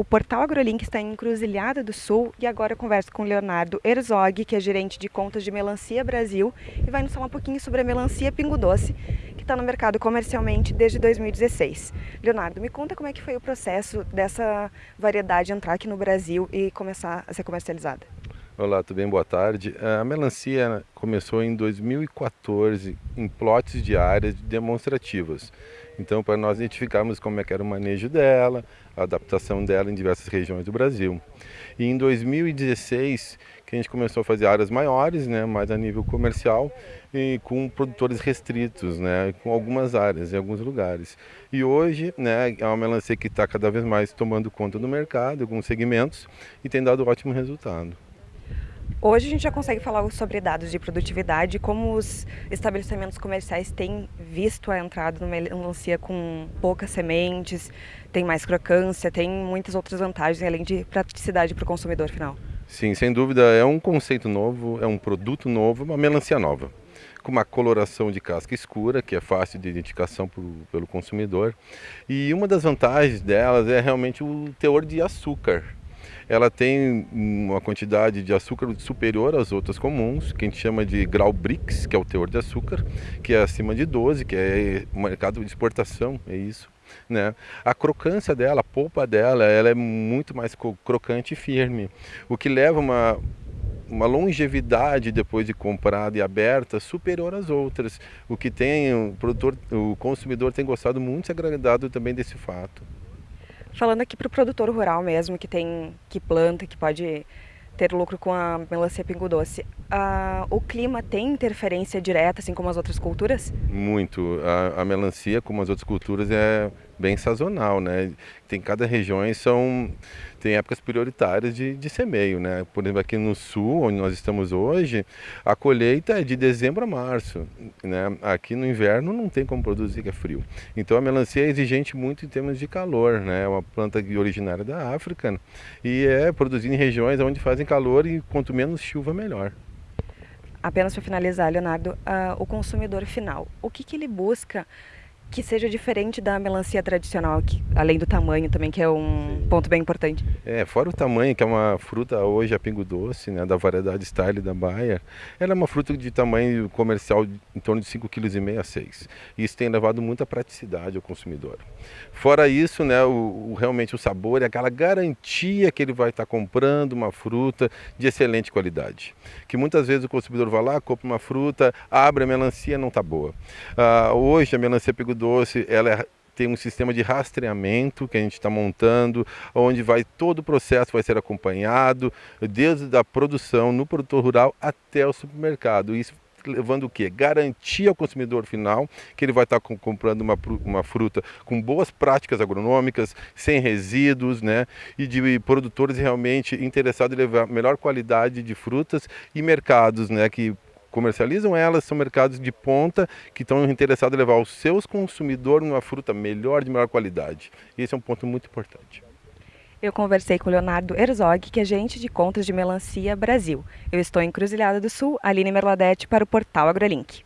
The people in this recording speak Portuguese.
O portal AgroLink está em Encruzilhada do Sul e agora eu converso com Leonardo Herzog, que é gerente de contas de Melancia Brasil e vai nos falar um pouquinho sobre a melancia Pingo Doce, que está no mercado comercialmente desde 2016. Leonardo, me conta como é que foi o processo dessa variedade entrar aqui no Brasil e começar a ser comercializada. Olá, tudo bem? Boa tarde. A melancia começou em 2014 em plotes de áreas demonstrativas. Então, para nós identificarmos como é que era o manejo dela, a adaptação dela em diversas regiões do Brasil. E em 2016, que a gente começou a fazer áreas maiores, né, mais a nível comercial, e com produtores restritos, né, com algumas áreas em alguns lugares. E hoje, né, é uma melancia que está cada vez mais tomando conta do mercado, alguns segmentos, e tem dado ótimo resultado. Hoje a gente já consegue falar sobre dados de produtividade, como os estabelecimentos comerciais têm visto a entrada numa melancia com poucas sementes, tem mais crocância, tem muitas outras vantagens, além de praticidade para o consumidor final. Sim, sem dúvida, é um conceito novo, é um produto novo, uma melancia nova com uma coloração de casca escura, que é fácil de identificação pro, pelo consumidor. E uma das vantagens delas é realmente o teor de açúcar ela tem uma quantidade de açúcar superior às outras comuns, que a gente chama de grau BRICS, que é o teor de açúcar, que é acima de 12, que é mercado de exportação, é isso. Né? A crocância dela, a polpa dela, ela é muito mais crocante e firme, o que leva uma uma longevidade depois de comprada e aberta superior às outras, o que tem o produtor, o consumidor tem gostado muito e agradado também desse fato. Falando aqui para o produtor rural mesmo, que tem, que planta, que pode ter lucro com a melancia pingo doce. Ah, o clima tem interferência direta, assim como as outras culturas? Muito. A, a, melancia, como as outras culturas, é bem sazonal, né? Tem cada região são tem épocas prioritárias de, de semeio, né? Por exemplo, aqui no sul, onde nós estamos hoje, a colheita é de dezembro a março, né? Aqui no inverno não tem como produzir que é frio. Então a melancia é exigente muito em termos de calor, né? É uma planta originária da África e é produzida em regiões onde fazem calor e quanto menos chuva melhor. Apenas para finalizar, Leonardo, uh, o consumidor final, o que, que ele busca que seja diferente da melancia tradicional, que, além do tamanho também, que é um Sim. ponto bem importante. É, fora o tamanho, que é uma fruta hoje a pingo doce, né, da variedade Style da Bayer, ela é uma fruta de tamanho comercial em torno de 5,5 kg a 6. E isso tem levado muita praticidade ao consumidor. Fora isso, né, o, o, realmente o sabor é aquela garantia que ele vai estar comprando uma fruta de excelente qualidade. Que muitas vezes o consumidor vai lá, compra uma fruta, abre a melancia, não está boa. Ah, hoje a melancia pingo doce, ela é, tem um sistema de rastreamento que a gente está montando, onde vai todo o processo vai ser acompanhado, desde a produção no produtor rural até o supermercado. Isso levando o quê? Garantia ao consumidor final que ele vai estar comprando uma, uma fruta com boas práticas agronômicas, sem resíduos, né? E de produtores realmente interessados em levar melhor qualidade de frutas e mercados, né? Que comercializam elas são mercados de ponta que estão interessados em levar os seus consumidores uma fruta melhor, de melhor qualidade. Esse é um ponto muito importante. Eu conversei com Leonardo Herzog, que é agente de contas de Melancia Brasil. Eu estou em Cruzilhada do Sul, Aline Merladete, para o portal AgroLink.